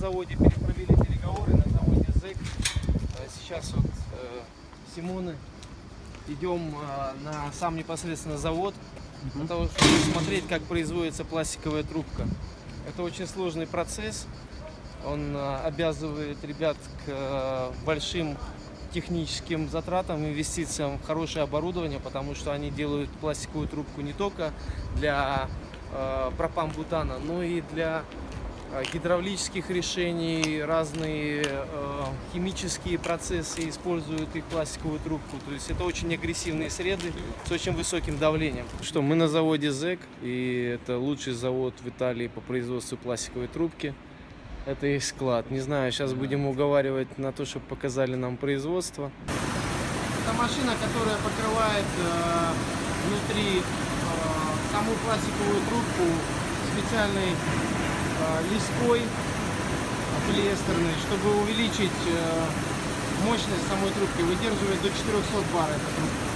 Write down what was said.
заводе перепровели переговоры, на заводе ЗЭК. Э, Сейчас вот э, Симоны идем э, на сам непосредственно завод, для того, чтобы смотреть, как производится пластиковая трубка. Это очень сложный процесс. Он э, обязывает ребят к э, большим техническим затратам, инвестициям в хорошее оборудование, потому что они делают пластиковую трубку не только для э, пропан-бутана, но и для гидравлических решений, разные э, химические процессы используют их пластиковую трубку. То есть это очень агрессивные среды с очень высоким давлением. Что мы на заводе ЗЭК, и это лучший завод в Италии по производству пластиковой трубки. Это их склад. Не знаю, сейчас будем уговаривать на то, чтобы показали нам производство. Это машина, которая покрывает э, внутри э, саму пластиковую трубку специальной э, лиской полиэстерной, чтобы увеличить э, мощность самой трубки. Выдерживает до 400 бар эта трубка.